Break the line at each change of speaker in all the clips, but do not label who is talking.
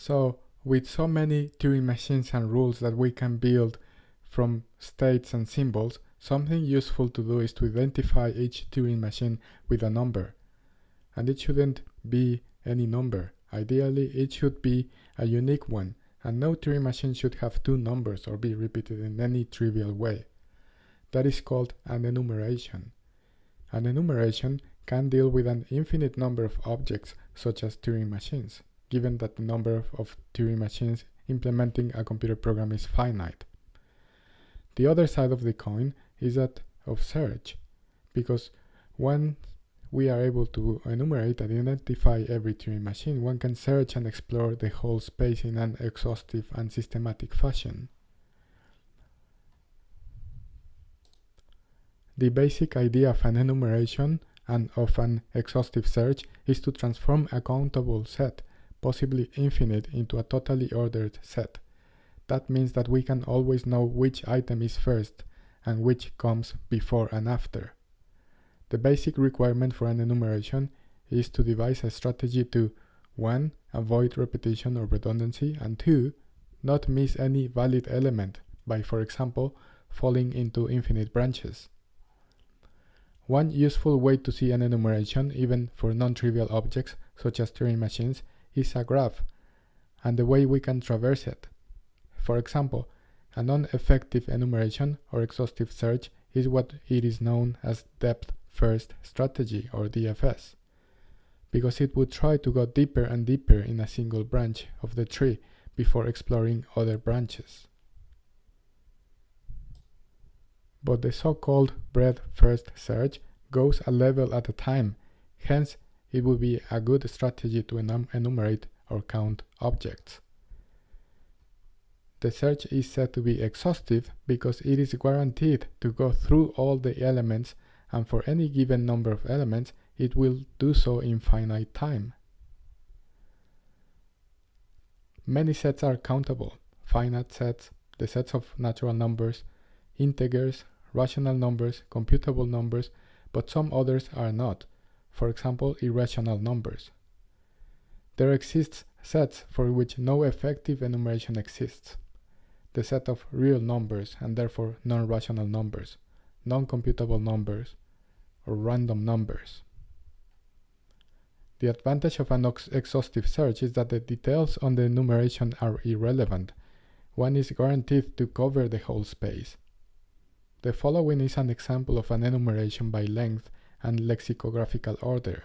So with so many Turing machines and rules that we can build from states and symbols, something useful to do is to identify each Turing machine with a number. And it shouldn't be any number. Ideally, it should be a unique one, and no Turing machine should have two numbers or be repeated in any trivial way. That is called an enumeration. An enumeration can deal with an infinite number of objects, such as Turing machines, given that the number of Turing machines implementing a computer program is finite. The other side of the coin is that of search, because once we are able to enumerate and identify every Turing machine, one can search and explore the whole space in an exhaustive and systematic fashion. The basic idea of an enumeration and of an exhaustive search is to transform a countable set, possibly infinite, into a totally ordered set. That means that we can always know which item is first and which comes before and after. The basic requirement for an enumeration is to devise a strategy to 1. Avoid repetition or redundancy and 2. Not miss any valid element by, for example, falling into infinite branches. One useful way to see an enumeration, even for non-trivial objects such as Turing machines, is a graph, and the way we can traverse it. For example, a non-effective enumeration or exhaustive search is what it is known as depth first strategy or DFS because it would try to go deeper and deeper in a single branch of the tree before exploring other branches. But the so-called breadth first search goes a level at a time, hence it would be a good strategy to enum enumerate or count objects. The search is said to be exhaustive because it is guaranteed to go through all the elements and for any given number of elements, it will do so in finite time. Many sets are countable, finite sets, the sets of natural numbers, integers, rational numbers, computable numbers, but some others are not, for example irrational numbers. There exists sets for which no effective enumeration exists, the set of real numbers and therefore non-rational numbers, non-computable numbers, or random numbers. The advantage of an exhaustive search is that the details on the enumeration are irrelevant. One is guaranteed to cover the whole space. The following is an example of an enumeration by length and lexicographical order.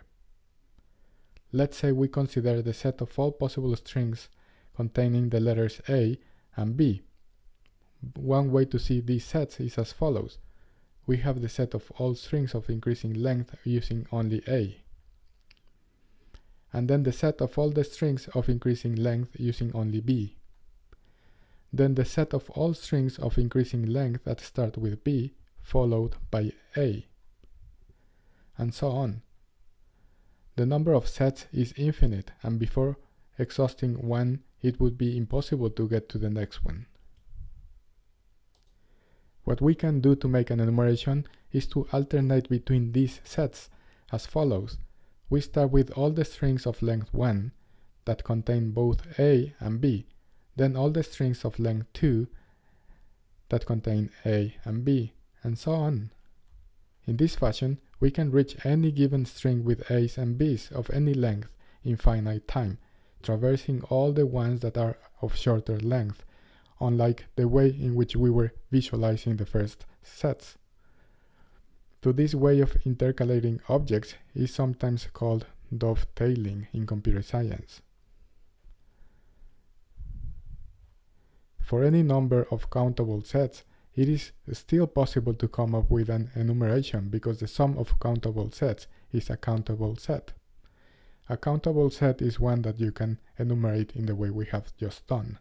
Let's say we consider the set of all possible strings containing the letters A and B. One way to see these sets is as follows we have the set of all strings of increasing length using only A. And then the set of all the strings of increasing length using only B. Then the set of all strings of increasing length that start with B followed by A. And so on. The number of sets is infinite and before exhausting one it would be impossible to get to the next one. What we can do to make an enumeration is to alternate between these sets as follows. We start with all the strings of length 1 that contain both A and B, then all the strings of length 2 that contain A and B, and so on. In this fashion, we can reach any given string with A's and B's of any length in finite time, traversing all the ones that are of shorter length unlike the way in which we were visualizing the first sets. To this way of intercalating objects is sometimes called dovetailing in computer science. For any number of countable sets, it is still possible to come up with an enumeration because the sum of countable sets is a countable set. A countable set is one that you can enumerate in the way we have just done.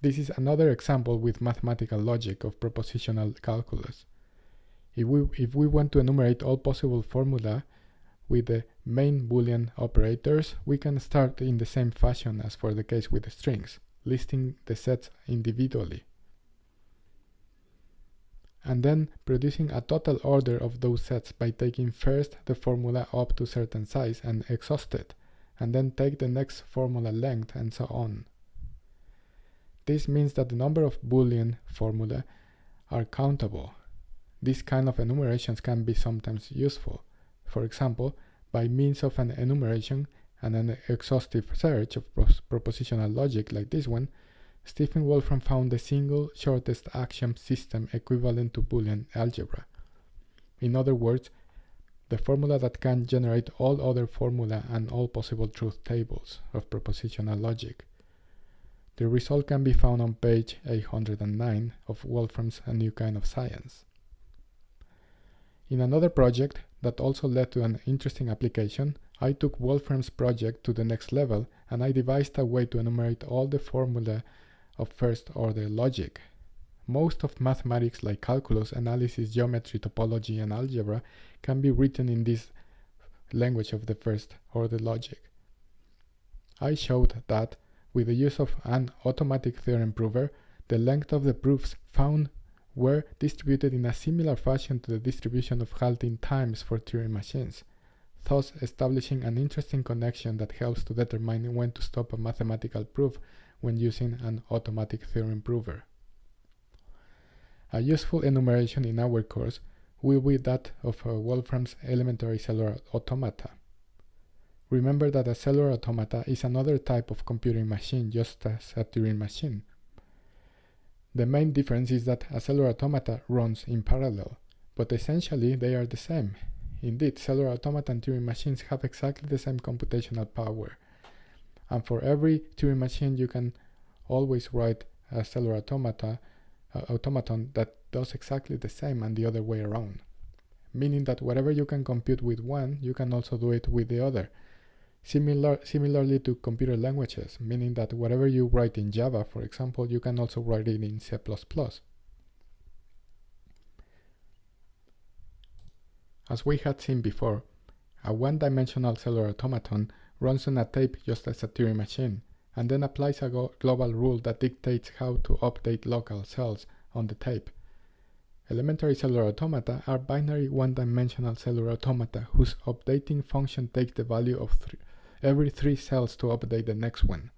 This is another example with mathematical logic of propositional calculus. If we, if we want to enumerate all possible formula with the main Boolean operators, we can start in the same fashion as for the case with the strings, listing the sets individually. And then producing a total order of those sets by taking first the formula up to certain size and exhaust it, and then take the next formula length and so on. This means that the number of Boolean formula are countable. These kind of enumerations can be sometimes useful. For example, by means of an enumeration and an exhaustive search of propositional logic like this one, Stephen Wolfram found the single shortest axiom system equivalent to Boolean algebra. In other words, the formula that can generate all other formula and all possible truth tables of propositional logic. The result can be found on page 809 of Wolfram's A New Kind of Science. In another project that also led to an interesting application, I took Wolfram's project to the next level and I devised a way to enumerate all the formula of first order logic. Most of mathematics like calculus, analysis, geometry, topology, and algebra can be written in this language of the first order logic. I showed that with the use of an automatic theorem prover, the length of the proofs found were distributed in a similar fashion to the distribution of halting times for Turing machines, thus establishing an interesting connection that helps to determine when to stop a mathematical proof when using an automatic theorem prover. A useful enumeration in our course will be that of Wolfram's elementary cellular automata. Remember that a cellular automata is another type of computing machine just as a Turing machine. The main difference is that a cellular automata runs in parallel, but essentially they are the same. Indeed, cellular automata and Turing machines have exactly the same computational power, and for every Turing machine you can always write a cellular automata uh, automaton that does exactly the same and the other way around meaning that whatever you can compute with one you can also do it with the other Similar, similarly to computer languages, meaning that whatever you write in Java, for example, you can also write it in C++. As we had seen before, a one-dimensional cellular automaton runs on a tape just as a Turing machine, and then applies a global rule that dictates how to update local cells on the tape. Elementary cellular automata are binary one-dimensional cellular automata whose updating function takes the value of every three cells to update the next one.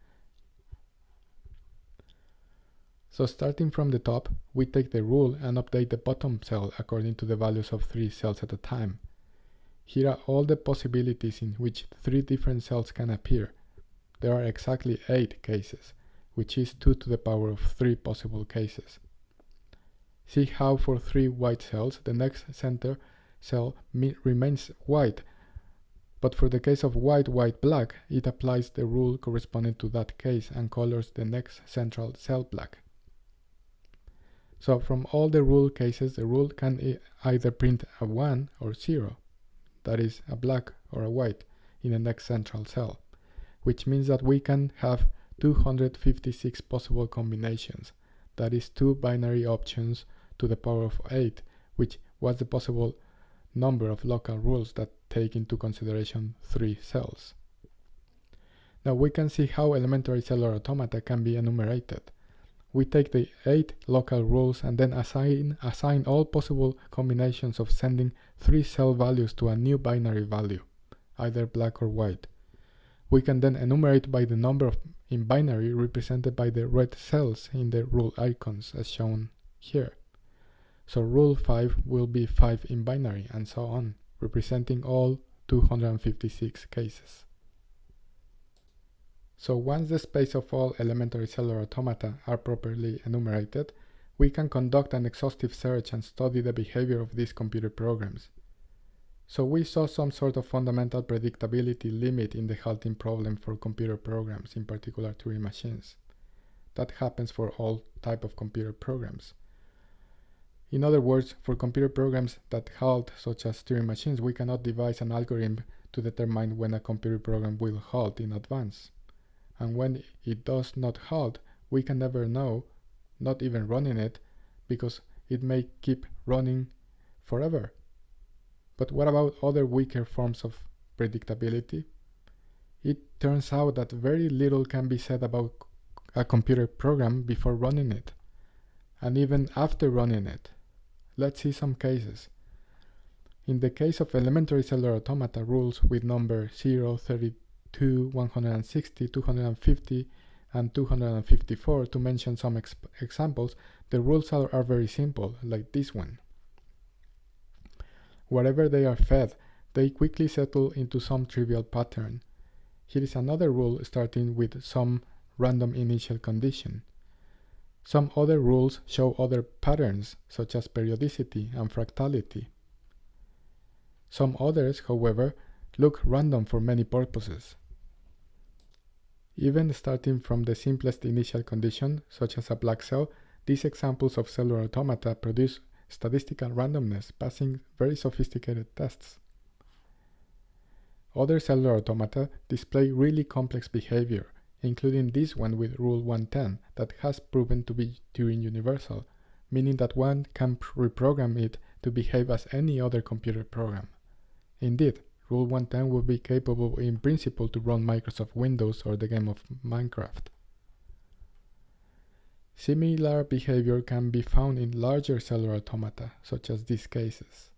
So starting from the top, we take the rule and update the bottom cell according to the values of three cells at a time. Here are all the possibilities in which three different cells can appear. There are exactly 8 cases, which is 2 to the power of 3 possible cases. See how for 3 white cells, the next center cell remains white, but for the case of white, white, black, it applies the rule corresponding to that case and colors the next central cell black. So from all the rule cases, the rule can either print a 1 or 0 that is a black or a white, in the next central cell, which means that we can have 256 possible combinations, that is two binary options to the power of 8, which was the possible number of local rules that take into consideration three cells. Now we can see how elementary cellular automata can be enumerated. We take the eight local rules and then assign, assign all possible combinations of sending three cell values to a new binary value, either black or white. We can then enumerate by the number of in binary represented by the red cells in the rule icons as shown here. So rule 5 will be 5 in binary and so on, representing all 256 cases. So once the space of all elementary cellular automata are properly enumerated, we can conduct an exhaustive search and study the behavior of these computer programs. So we saw some sort of fundamental predictability limit in the halting problem for computer programs, in particular Turing machines. That happens for all type of computer programs. In other words, for computer programs that halt, such as Turing machines, we cannot devise an algorithm to determine when a computer program will halt in advance and when it does not halt, we can never know, not even running it, because it may keep running forever. But what about other weaker forms of predictability? It turns out that very little can be said about a computer program before running it, and even after running it. Let's see some cases. In the case of elementary cellular automata rules with number 0, 30, 2, 160, 250, and 254 to mention some ex examples, the rules are, are very simple, like this one. Wherever they are fed, they quickly settle into some trivial pattern. Here is another rule starting with some random initial condition. Some other rules show other patterns, such as periodicity and fractality. Some others, however, look random for many purposes. Even starting from the simplest initial condition, such as a black cell, these examples of cellular automata produce statistical randomness, passing very sophisticated tests. Other cellular automata display really complex behavior, including this one with Rule 110 that has proven to be Turing universal, meaning that one can reprogram it to behave as any other computer program. Indeed, Rule 110 would be capable in principle to run Microsoft Windows or the game of Minecraft. Similar behavior can be found in larger cellular automata, such as these cases.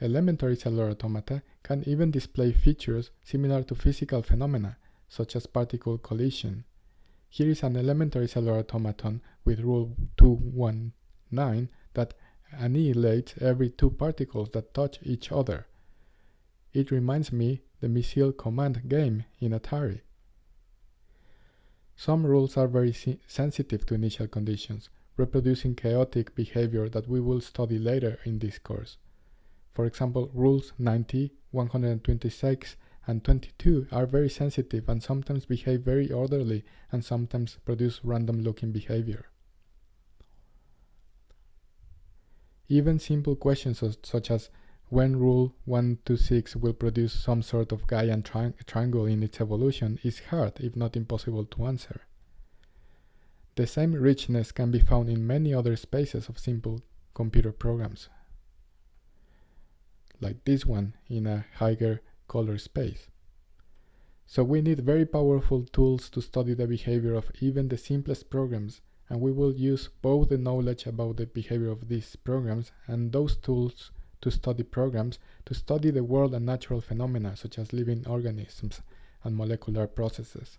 Elementary cellular automata can even display features similar to physical phenomena, such as particle collision. Here is an elementary cellular automaton with rule 219 that annihilates every two particles that touch each other. It reminds me the missile command game in Atari. Some rules are very sensitive to initial conditions, reproducing chaotic behavior that we will study later in this course. For example, rules 90, 126, and 22 are very sensitive and sometimes behave very orderly and sometimes produce random looking behavior. Even simple questions such as when rule 126 will produce some sort of Gaussian tri triangle in its evolution is hard, if not impossible to answer. The same richness can be found in many other spaces of simple computer programs, like this one in a higher color space. So we need very powerful tools to study the behavior of even the simplest programs and we will use both the knowledge about the behavior of these programs and those tools to study programs to study the world and natural phenomena such as living organisms and molecular processes.